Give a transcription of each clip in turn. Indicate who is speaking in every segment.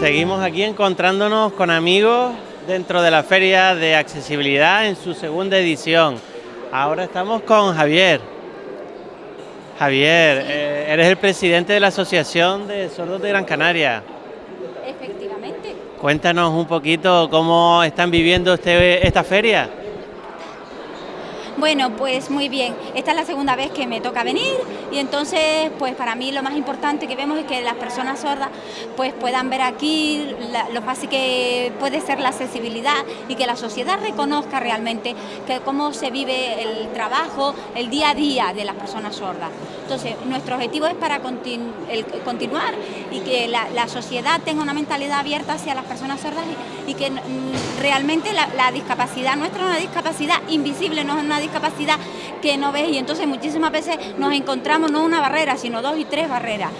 Speaker 1: seguimos aquí encontrándonos con amigos dentro de la Feria de Accesibilidad en su segunda edición. Ahora estamos con Javier. Javier, eh, eres el presidente de la Asociación de Sordos de Gran Canaria.
Speaker 2: Efectivamente.
Speaker 1: Cuéntanos un poquito cómo están viviendo este, esta feria.
Speaker 2: Bueno, pues muy bien. Esta es la segunda vez que me toca venir y entonces, pues para mí lo más importante que vemos es que las personas sordas pues puedan ver aquí lo fácil que puede ser la accesibilidad y que la sociedad reconozca realmente que cómo se vive el trabajo, el día a día de las personas sordas. Entonces, nuestro objetivo es para continuar y que la, sociedad tenga una mentalidad abierta hacia las personas sordas y, que realmente la, la discapacidad nuestra es una discapacidad invisible, no es una discapacidad capacidad que no ves y entonces muchísimas veces nos encontramos no una barrera, sino dos y tres barreras.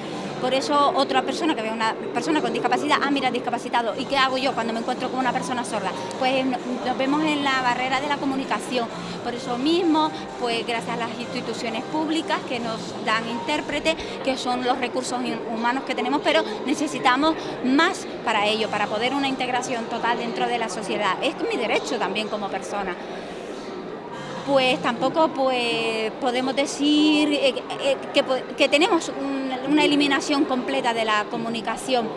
Speaker 2: Por eso otra persona que ve una persona con discapacidad, ah, mira, discapacitado, ¿y qué hago yo cuando me encuentro con una persona sorda? Pues nos vemos en la barrera de la comunicación. Por eso mismo, pues gracias a las instituciones públicas que nos dan intérpretes, que son los recursos humanos que tenemos, pero necesitamos más para ello, para poder una integración total dentro de la sociedad. Es mi derecho también como persona pues tampoco pues, podemos decir eh, eh, que, tenemos una eliminación completa de la comunicación.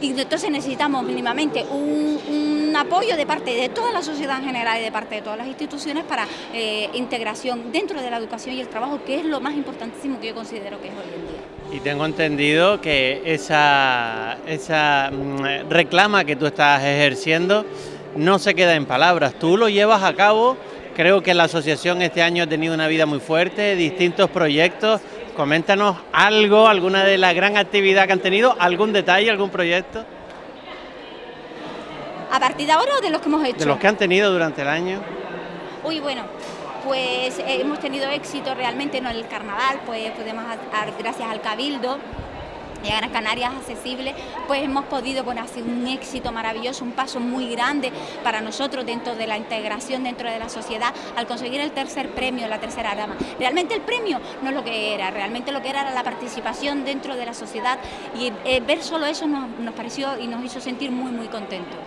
Speaker 2: Y entonces necesitamos mínimamente un, apoyo de parte de toda la sociedad en general y de parte de todas las instituciones para eh, integración dentro de la educación y el trabajo, que es lo más importantísimo que yo considero que es hoy en día.
Speaker 1: Y tengo entendido que esa, esa mm, reclama que tú estás ejerciendo no se queda en palabras, tú lo llevas a cabo, creo que la asociación este año ha tenido una vida muy fuerte, distintos proyectos, coméntanos algo, alguna de la gran actividad que han tenido, algún detalle, algún proyecto.
Speaker 2: ¿A partir de ahora o de los que hemos hecho?
Speaker 1: De los que han tenido durante el año.
Speaker 2: Uy, bueno, pues eh, hemos tenido éxito realmente en el carnaval, pues podemos, gracias al Cabildo, y a Canarias accesible, pues hemos podido, bueno, ha sido un éxito maravilloso, un paso muy grande para nosotros dentro de la integración dentro de la sociedad al conseguir el tercer premio, la tercera dama. Realmente el premio no es lo que era, realmente lo que era era la participación dentro de la sociedad y eh, ver solo eso nos, nos pareció y nos hizo sentir muy, muy contentos.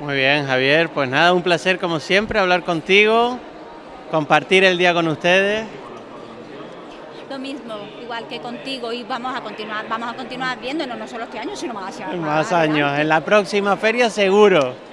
Speaker 1: Muy bien, Javier, pues nada, un placer como siempre hablar contigo, compartir el día con ustedes
Speaker 2: lo mismo, igual que contigo y vamos a continuar, vamos a continuar viéndonos no solo este año, sino más,
Speaker 1: más años. En la próxima feria seguro.